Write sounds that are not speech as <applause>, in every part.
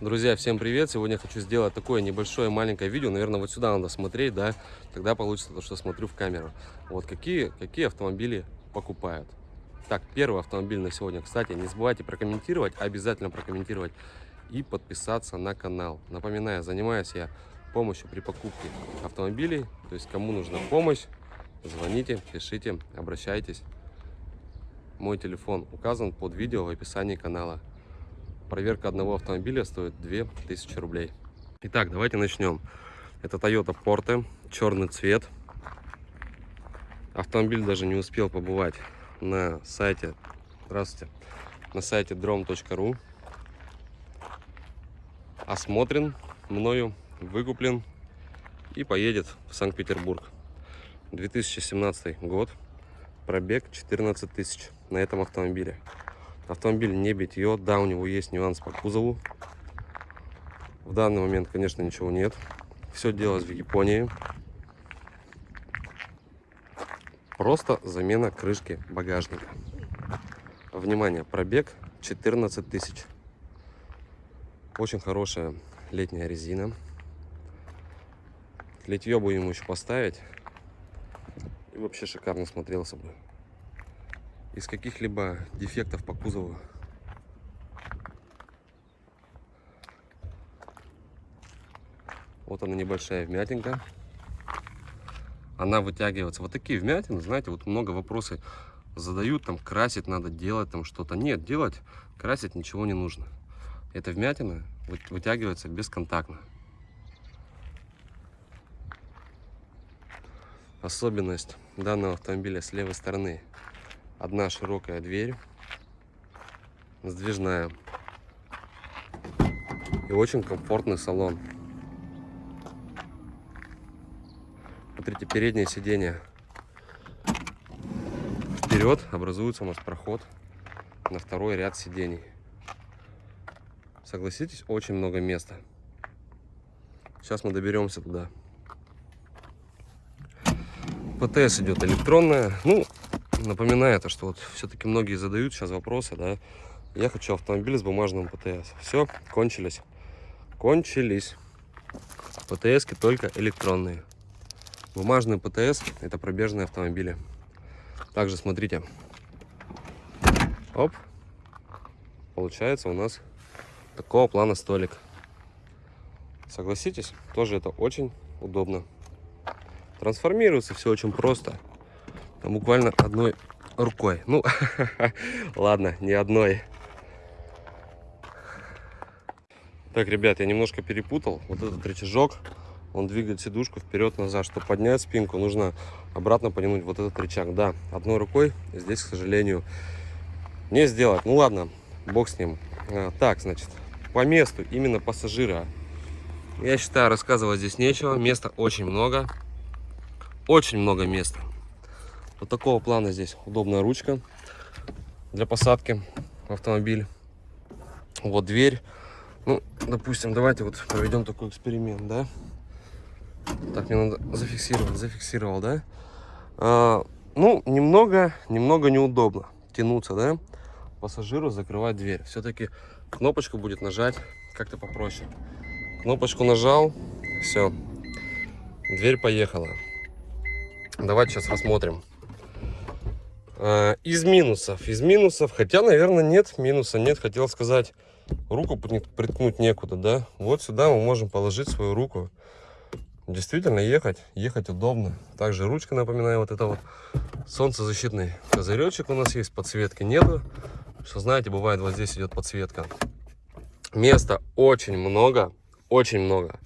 Друзья, всем привет! Сегодня я хочу сделать такое небольшое маленькое видео. Наверное, вот сюда надо смотреть, да? Тогда получится то, что смотрю в камеру. Вот какие, какие автомобили покупают. Так, первый автомобиль на сегодня. Кстати, не забывайте прокомментировать, обязательно прокомментировать и подписаться на канал. Напоминаю, занимаюсь я помощью при покупке автомобилей. То есть, кому нужна помощь, звоните, пишите, обращайтесь. Мой телефон указан под видео в описании канала. Проверка одного автомобиля стоит 2000 рублей. Итак, давайте начнем. Это Toyota Porte, черный цвет. Автомобиль даже не успел побывать на сайте, здравствуйте, на сайте drom.ru. Осмотрен мною, выкуплен и поедет в Санкт-Петербург. 2017 год, пробег 14 тысяч на этом автомобиле. Автомобиль не битье, да, у него есть нюанс по кузову. В данный момент, конечно, ничего нет. Все делалось в Японии. Просто замена крышки багажника. Внимание, пробег 14 тысяч. Очень хорошая летняя резина. Литье будем еще поставить. И вообще шикарно смотрелся бы из каких-либо дефектов по кузову. Вот она небольшая вмятинка. Она вытягивается. Вот такие вмятины, знаете, вот много вопросов задают, там красить надо, делать там что-то. Нет, делать, красить ничего не нужно. Эта вмятина вытягивается бесконтактно. Особенность данного автомобиля с левой стороны Одна широкая дверь, сдвижная. И очень комфортный салон. Смотрите, переднее сиденье. Вперед образуется у нас проход на второй ряд сидений. Согласитесь, очень много места. Сейчас мы доберемся туда. ПТС идет электронная. Ну, напоминаю то, что вот все-таки многие задают сейчас вопросы, да. Я хочу автомобиль с бумажным ПТС. Все, кончились. Кончились. ПТСки только электронные. Бумажный ПТС это пробежные автомобили. Также смотрите. Оп. Получается у нас такого плана столик. Согласитесь, тоже это очень удобно. Трансформируется все очень просто. Там буквально одной рукой. Ну, <laughs> ладно, не одной. Так, ребят, я немножко перепутал. Вот этот рычажок, он двигает сидушку вперед-назад. Чтобы поднять спинку, нужно обратно потянуть вот этот рычаг. Да, одной рукой здесь, к сожалению, не сделать. Ну ладно, бог с ним. А, так, значит, по месту, именно пассажира. Я считаю, рассказывать здесь нечего. Места очень много. Очень много места. Вот такого плана здесь удобная ручка для посадки в автомобиль. Вот дверь. Ну, допустим, давайте вот проведем такой эксперимент, да? Так, мне надо зафиксировать, зафиксировал, да? А, ну, немного, немного неудобно тянуться, да? Пассажиру закрывать дверь. Все-таки кнопочку будет нажать как-то попроще. Кнопочку нажал, все, дверь поехала. Давайте сейчас рассмотрим. А, из минусов. Из минусов, хотя, наверное, нет минуса, нет. Хотел сказать, руку приткнуть некуда, да. Вот сюда мы можем положить свою руку. Действительно, ехать, ехать удобно. Также ручка, напоминаю, вот это вот солнцезащитный козыречек у нас есть, подсветки нету. Что знаете, бывает вот здесь идет подсветка. Места очень много, очень много.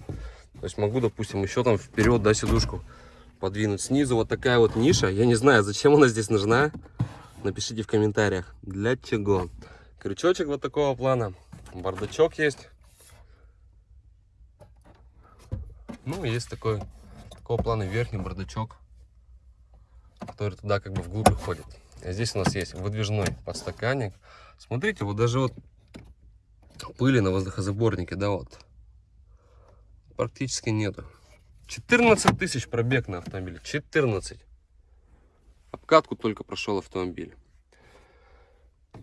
То есть могу, допустим, еще там вперед, да, сидушку подвинуть. Снизу вот такая вот ниша. Я не знаю, зачем она здесь нужна. Напишите в комментариях, для чего. Крючочек вот такого плана. Бардачок есть. Ну, есть такой, такого плана верхний бардачок, который туда как бы вглубь уходит. А здесь у нас есть выдвижной подстаканник. Смотрите, вот даже вот пыли на воздухозаборнике, да, вот практически нету. 14 тысяч пробег на автомобиле. 14. Обкатку только прошел автомобиль.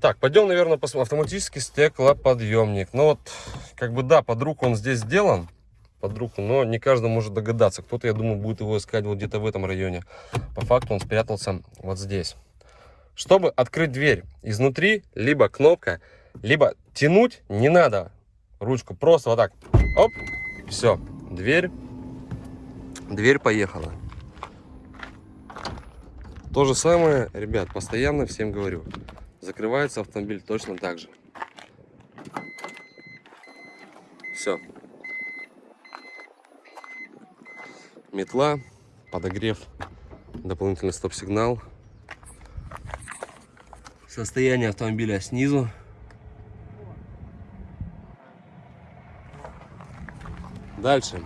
Так, пойдем, наверное, посмотрим. Автоматический стеклоподъемник. Ну вот, как бы да, под руку он здесь сделан. Под руку, но не каждый может догадаться. Кто-то, я думаю, будет его искать вот где-то в этом районе. По факту он спрятался вот здесь. Чтобы открыть дверь изнутри, либо кнопка, либо тянуть не надо ручку. Просто вот так. Оп. Все. Дверь. Дверь поехала. То же самое, ребят, постоянно всем говорю. Закрывается автомобиль точно так же. Все. Метла, подогрев, дополнительный стоп-сигнал. Состояние автомобиля снизу. Дальше.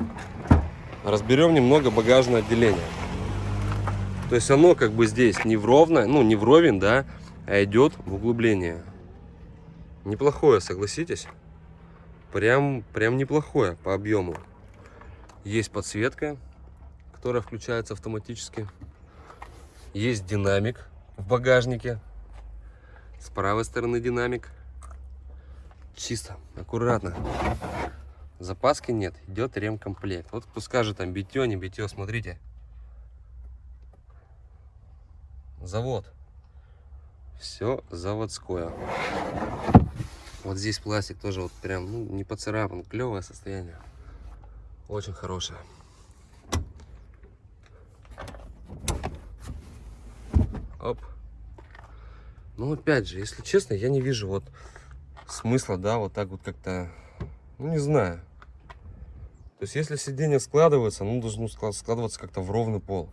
Разберем немного багажное отделение. То есть оно как бы здесь не вровно, ну не вровень, да, а идет в углубление. Неплохое, согласитесь? Прям, прям неплохое по объему. Есть подсветка, которая включается автоматически. Есть динамик в багажнике. С правой стороны динамик. Чисто, аккуратно. Запаски нет, идет ремкомплект. Вот кто скажет там битье, не битье, смотрите. Завод. Все заводское. Вот здесь пластик тоже вот прям, ну, не поцарапан. Клевое состояние. Очень хорошее. Оп. Ну, опять же, если честно, я не вижу вот смысла, да, вот так вот как-то, ну, не знаю. То есть, если сиденье складывается, ну, должно складываться как-то в ровный пол.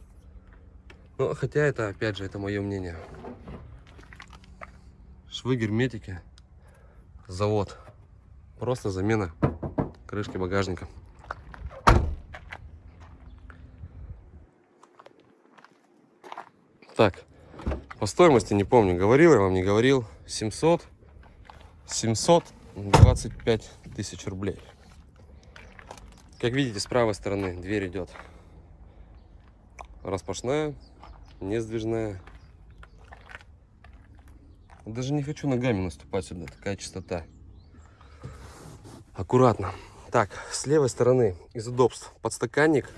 Ну, хотя это, опять же, это мое мнение. Швы герметики. Завод. Просто замена крышки багажника. Так, по стоимости не помню, говорил я вам, не говорил. 700, 725 тысяч рублей. Как видите, с правой стороны дверь идет распашная, не сдвижная. Даже не хочу ногами наступать сюда, такая чистота. Аккуратно. Так, с левой стороны из удобств подстаканник,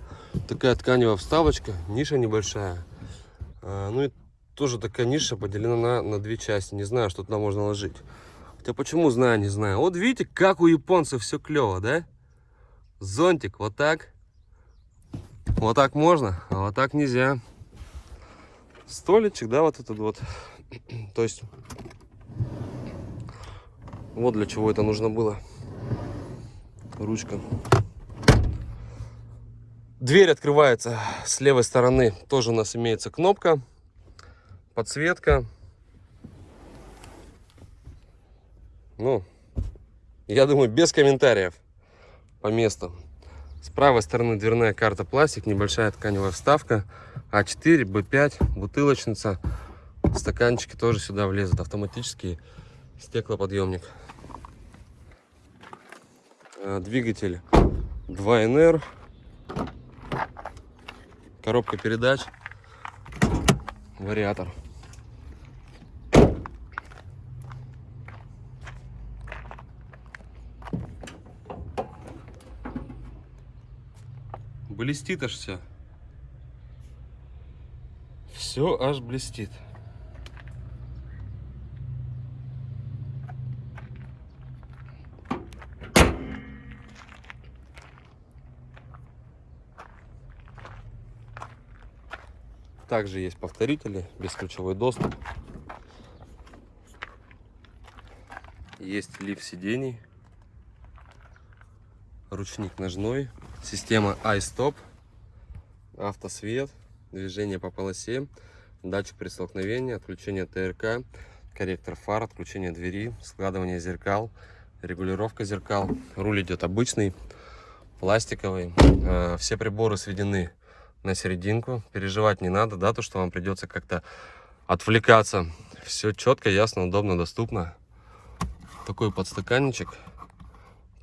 такая тканевая вставочка, ниша небольшая. А, ну и тоже такая ниша поделена на, на две части. Не знаю, что туда можно ложить. Хотя почему знаю, не знаю. Вот видите, как у японцев все клево, да? Зонтик вот так. Вот так можно, а вот так нельзя столичек, да, вот этот вот. <clears throat> То есть, вот для чего это нужно было. Ручка. Дверь открывается с левой стороны. Тоже у нас имеется кнопка, подсветка. Ну, я думаю, без комментариев по месту. С правой стороны дверная карта пластик, небольшая тканевая вставка. А4, Б5, бутылочница. Стаканчики тоже сюда влезут. Автоматический стеклоподъемник. Э, двигатель 2NR. Коробка передач. Вариатор. Блестит аж все. Все аж блестит. Также есть повторители, бесключевой доступ. Есть лифт сидений. Ручник ножной. Система iStop. Автосвет движение по полосе, датчик при столкновении, отключение ТРК, корректор фар, отключение двери, складывание зеркал, регулировка зеркал. Руль идет обычный, пластиковый. Э, все приборы сведены на серединку. Переживать не надо, да, то, что вам придется как-то отвлекаться. Все четко, ясно, удобно, доступно. Такой подстаканничек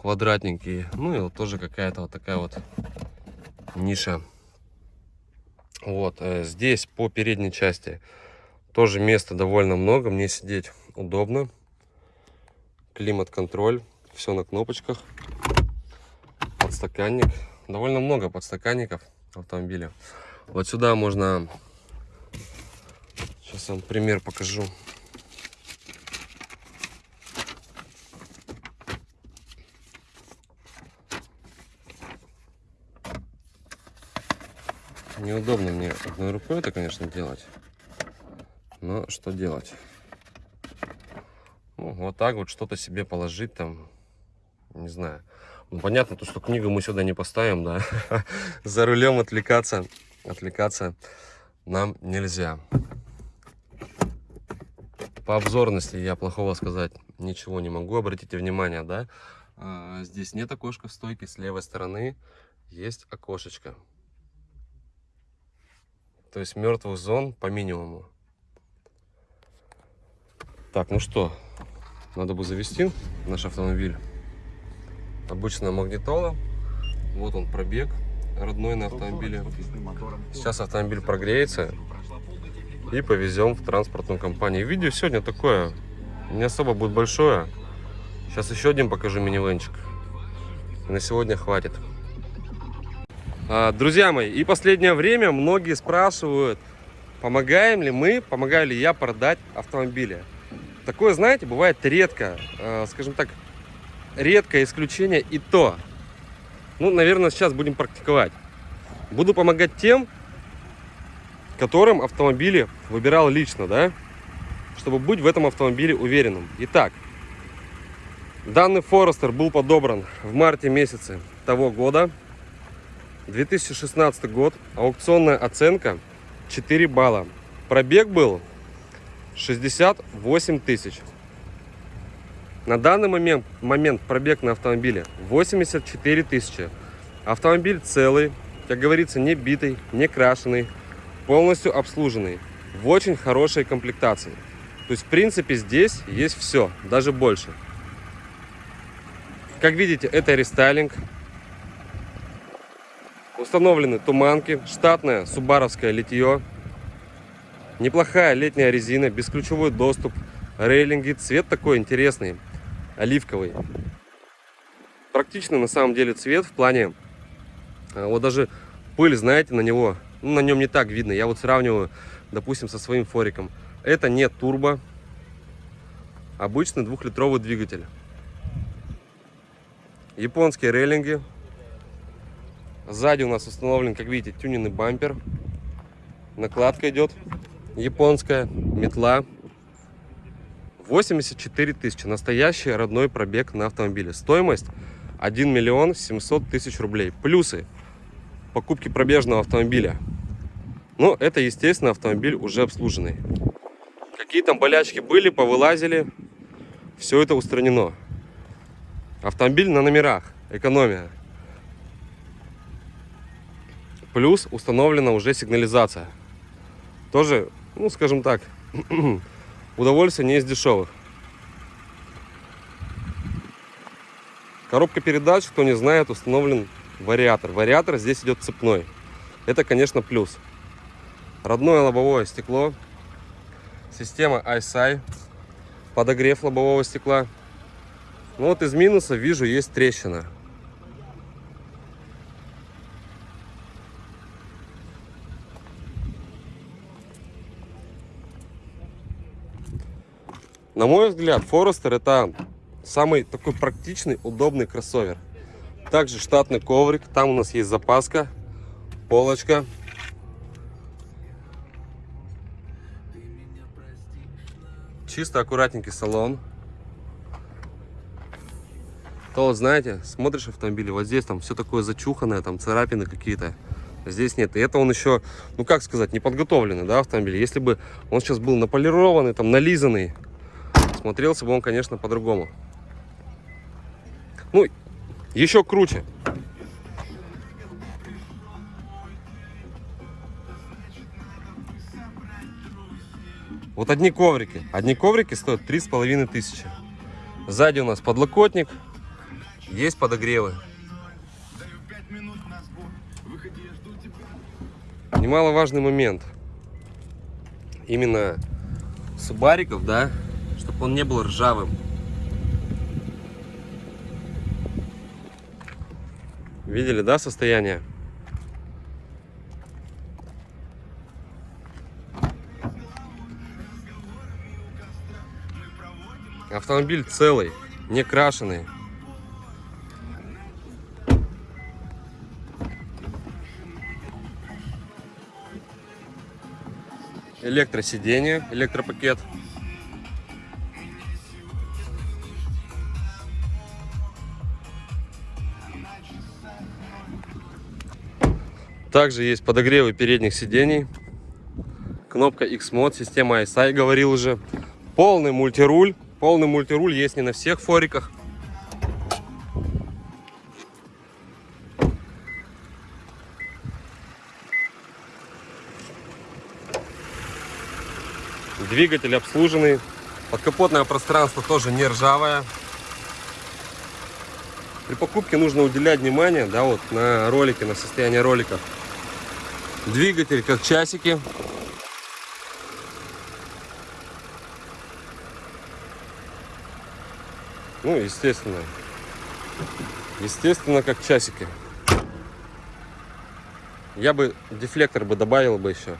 квадратненький. Ну и вот тоже какая-то вот такая вот ниша вот, э, здесь по передней части тоже места довольно много. Мне сидеть удобно. Климат-контроль. Все на кнопочках. Подстаканник. Довольно много подстаканников автомобиля. Вот сюда можно... Сейчас вам пример покажу. Неудобно мне одной рукой это, конечно, делать. Но что делать? Ну, вот так вот что-то себе положить там, не знаю. Ну, понятно, то, что книгу мы сюда не поставим, да. <laughs> За рулем отвлекаться, отвлекаться нам нельзя. По обзорности я плохого сказать ничего не могу. Обратите внимание, да, а, здесь нет окошка в стойке, с левой стороны есть окошечко. То есть мертвых зон по минимуму. Так, ну что, надо бы завести наш автомобиль. Обычная магнитола. Вот он пробег родной на автомобиле. Сейчас автомобиль прогреется и повезем в транспортную компанию. Видео сегодня такое, не особо будет большое. Сейчас еще один покажу минивенчик. На сегодня хватит. А, друзья мои, и последнее время многие спрашивают, помогаем ли мы, помогаю ли я продать автомобили. Такое, знаете, бывает редко, а, скажем так, редкое исключение и то. Ну, наверное, сейчас будем практиковать. Буду помогать тем, которым автомобили выбирал лично, да, чтобы быть в этом автомобиле уверенным. Итак, данный Форестер был подобран в марте месяце того года. 2016 год, аукционная оценка 4 балла. Пробег был 68 тысяч. На данный момент, момент пробег на автомобиле 84 тысячи. Автомобиль целый, как говорится, не битый, не крашеный, полностью обслуженный, в очень хорошей комплектации. То есть, в принципе, здесь есть все, даже больше. Как видите, это рестайлинг, Установлены туманки, штатное субаровское литье, неплохая летняя резина, бесключевой доступ, рейлинги, цвет такой интересный, оливковый. Практичный на самом деле цвет в плане, а, вот даже пыль, знаете, на него, ну, на нем не так видно. Я вот сравниваю, допустим, со своим фориком. Это не турбо, обычный двухлитровый двигатель. Японские рейлинги, Сзади у нас установлен, как видите, тюненный бампер. Накладка идет японская, метла. 84 тысячи. Настоящий родной пробег на автомобиле. Стоимость 1 миллион 700 тысяч рублей. Плюсы покупки пробежного автомобиля. Ну, это, естественно, автомобиль уже обслуженный. Какие там болячки были, повылазили. Все это устранено. Автомобиль на номерах. Экономия. Плюс установлена уже сигнализация. Тоже, ну, скажем так, <clears throat> удовольствие не из дешевых. Коробка передач, кто не знает, установлен вариатор. Вариатор здесь идет цепной. Это, конечно, плюс. Родное лобовое стекло. Система ISI. Подогрев лобового стекла. Ну вот из минуса вижу есть трещина. На мой взгляд, Forester это самый такой практичный, удобный кроссовер. Также штатный коврик, там у нас есть запаска, полочка. Чисто аккуратненький салон. То вот знаете, смотришь автомобиль, вот здесь там все такое зачуханное, там царапины какие-то. Здесь нет. И это он еще, ну как сказать, не подготовленный, да, автомобиль. Если бы он сейчас был наполированный, там нализанный, смотрелся бы он, конечно, по-другому. Ну, еще круче. Вот одни коврики. Одни коврики стоят три с половиной тысячи. Сзади у нас подлокотник. Есть подогревы. Немаловажный момент. Именно субариков, да, чтобы он не был ржавым. Видели, да, состояние? Автомобиль целый, не крашеный. Электросиденье, электропакет. Также есть подогревы передних сидений. Кнопка X-Mod, система ISI, говорил уже. Полный мультируль. Полный мультируль есть не на всех фориках. Двигатель обслуженный. Подкапотное пространство тоже не ржавое. При покупке нужно уделять внимание да, вот, на ролики, на состояние ролика. Двигатель как часики. Ну, естественно. Естественно, как часики. Я бы дефлектор бы добавил бы еще.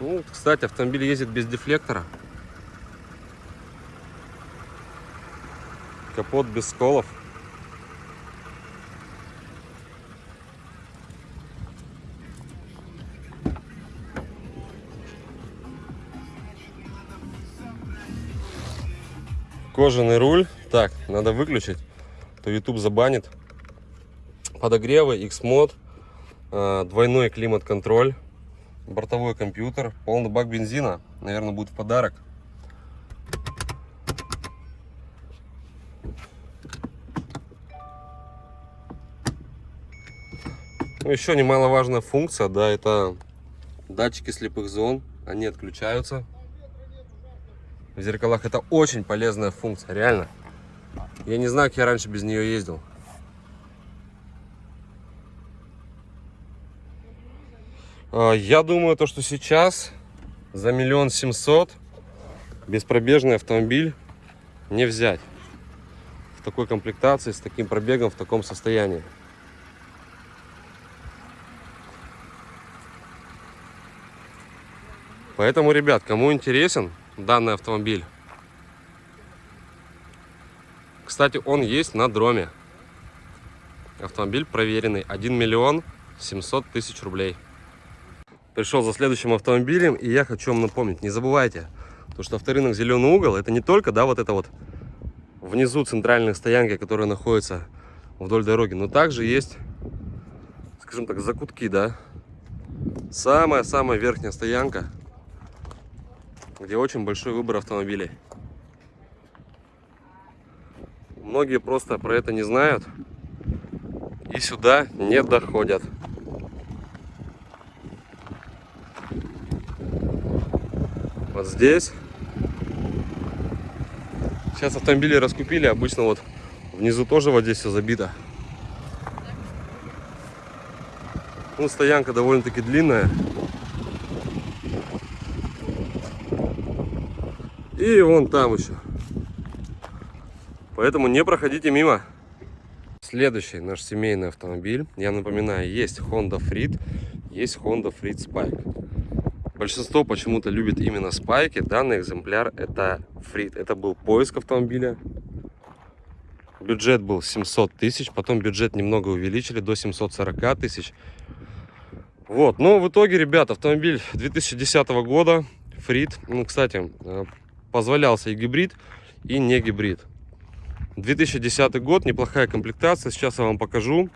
Ну, кстати, автомобиль ездит без дефлектора. Капот без сколов. Кожаный руль. Так, надо выключить, то YouTube забанит. Подогревы, X-мод, э, двойной климат-контроль, бортовой компьютер, полный бак бензина. Наверное, будет в подарок. Ну, еще немаловажная функция, да, это датчики слепых зон. Они отключаются в зеркалах. Это очень полезная функция, реально. Я не знаю, как я раньше без нее ездил. А, я думаю, то, что сейчас за миллион семьсот беспробежный автомобиль не взять. В такой комплектации, с таким пробегом, в таком состоянии. Поэтому, ребят, кому интересен, данный автомобиль. Кстати, он есть на дроме. Автомобиль проверенный. 1 миллион 700 тысяч рублей. Пришел за следующим автомобилем, и я хочу вам напомнить, не забывайте, то, что авторынок «Зеленый угол» это не только, да, вот это вот внизу центральные стоянки, которые находятся вдоль дороги, но также есть, скажем так, закутки, да. Самая-самая верхняя стоянка – где очень большой выбор автомобилей. Многие просто про это не знают и сюда не доходят. Вот здесь. Сейчас автомобили раскупили, обычно вот внизу тоже вот здесь все забито. Ну, стоянка довольно-таки длинная. И вон там еще. Поэтому не проходите мимо. Следующий наш семейный автомобиль. Я напоминаю, есть Honda Freed, есть Honda Freed Spike. Большинство почему-то любит именно спайки. Данный экземпляр это Freed. Это был поиск автомобиля. Бюджет был 700 тысяч. Потом бюджет немного увеличили до 740 тысяч. Вот. Но в итоге, ребят, автомобиль 2010 года. Фрид. Ну, кстати, э, позволялся и гибрид, и не гибрид. 2010 год, неплохая комплектация, сейчас я вам покажу.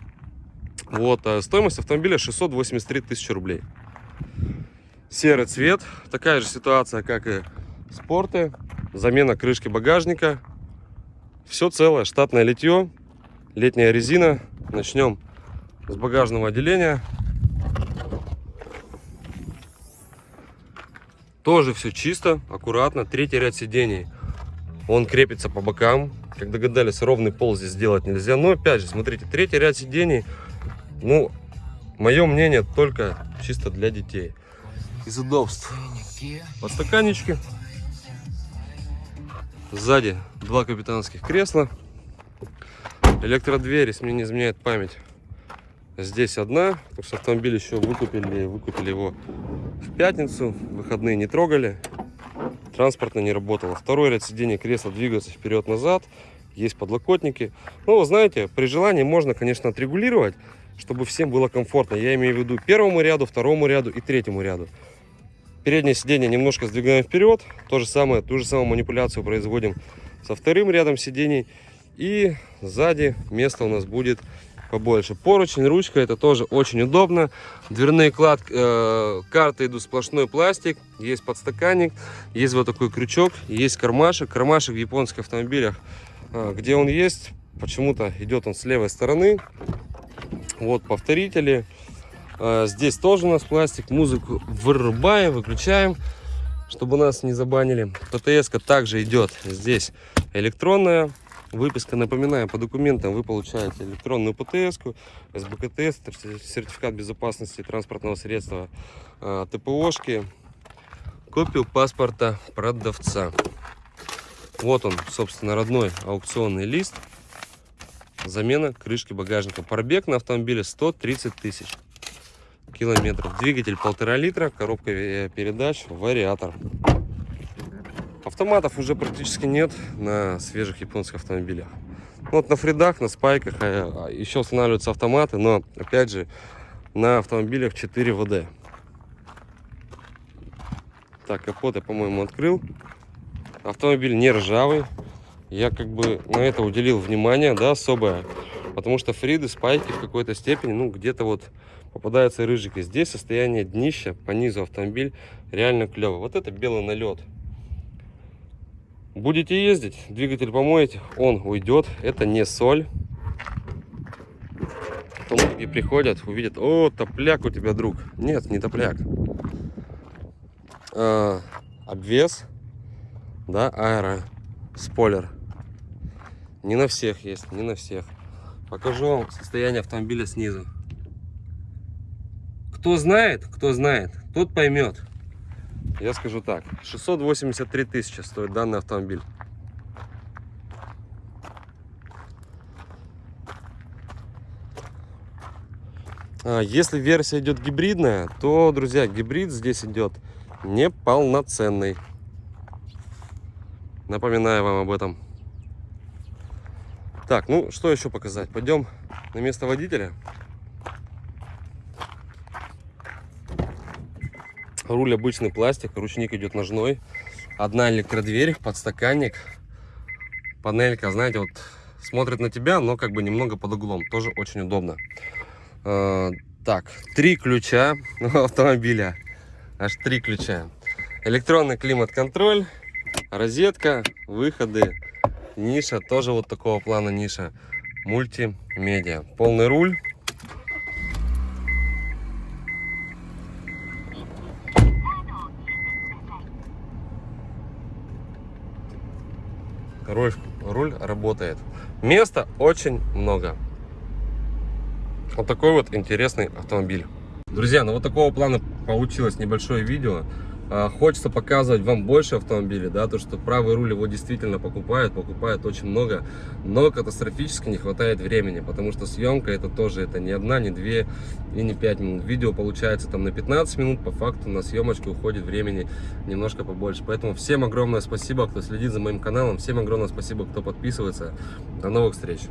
Вот, э, стоимость автомобиля 683 тысячи рублей. Серый цвет, такая же ситуация, как и спорты. Замена крышки багажника. Все целое, штатное литье, летняя резина. Начнем с багажного отделения. Тоже все чисто, аккуратно. Третий ряд сидений. Он крепится по бокам. Как догадались, ровный пол здесь сделать нельзя. Но опять же, смотрите, третий ряд сидений. Ну, мое мнение, только чисто для детей. Из удобств. Подстаканнички. Сзади два капитанских кресла. Электродверь, если мне не изменяет память. Здесь одна, потому что автомобиль еще выкупили, выкупили его в пятницу, выходные не трогали, транспортно не работало. Второй ряд сидений кресла двигается вперед-назад, есть подлокотники. Ну, знаете, при желании можно, конечно, отрегулировать, чтобы всем было комфортно. Я имею в виду первому ряду, второму ряду и третьему ряду. Переднее сиденье немножко сдвигаем вперед. То же самое, ту же самую манипуляцию производим со вторым рядом сидений. И сзади место у нас будет побольше. Поручень, ручка, это тоже очень удобно. Дверные клад, э, карты идут сплошной пластик, есть подстаканник, есть вот такой крючок, есть кармашек. Кармашек в японских автомобилях, э, где он есть, почему-то идет он с левой стороны. Вот повторители. Э, здесь тоже у нас пластик. Музыку вырубаем, выключаем, чтобы нас не забанили. ПТС также идет здесь электронная. Выписка, напоминаю, по документам вы получаете электронную ПТС, СБКТС, сертификат безопасности транспортного средства, э, ТПОшки, копию паспорта продавца. Вот он, собственно, родной аукционный лист. Замена крышки багажника. Пробег на автомобиле 130 тысяч километров. Двигатель полтора литра, коробка э, передач, вариатор. Автоматов уже практически нет на свежих японских автомобилях. Вот на фридах, на спайках э, а, еще устанавливаются автоматы, но опять же на автомобилях 4 ВД. Так, капот я, по-моему, открыл. Автомобиль не ржавый. Я как бы на это уделил внимание, да, особое. Потому что фриды, спайки в какой-то степени, ну, где-то вот попадаются рыжики. Здесь состояние днища по низу автомобиль реально клево. Вот это белый налет. Будете ездить, двигатель помоете, он уйдет. Это не соль. То многие приходят, увидят, о, топляк у тебя, друг. Нет, не топляк. А, обвес, да, аэро, спойлер. Не на всех есть, не на всех. Покажу вам состояние автомобиля снизу. Кто знает, кто знает, тот поймет. Я скажу так, 683 тысячи стоит данный автомобиль. А, если версия идет гибридная, то, друзья, гибрид здесь идет неполноценный. Напоминаю вам об этом. Так, ну что еще показать? Пойдем на место водителя. Руль обычный пластик, ручник идет ножной. Одна электродверь, подстаканник. Панелька, знаете, вот смотрит на тебя, но как бы немного под углом. Тоже очень удобно. Э, так, три ключа <laughs> автомобиля. Аж три ключа. Электронный климат-контроль, розетка, выходы, ниша, тоже вот такого плана ниша. Мультимедиа. Полный руль. Руль, руль работает. Места очень много. Вот такой вот интересный автомобиль. Друзья, ну вот такого плана получилось небольшое видео. А, хочется показывать вам больше автомобилей, да, то, что правый руль его действительно покупают, покупают очень много, но катастрофически не хватает времени, потому что съемка это тоже, это не одна, не две и не пять минут. Видео получается там на 15 минут, по факту на съемочке уходит времени немножко побольше. Поэтому всем огромное спасибо, кто следит за моим каналом, всем огромное спасибо, кто подписывается. До новых встреч!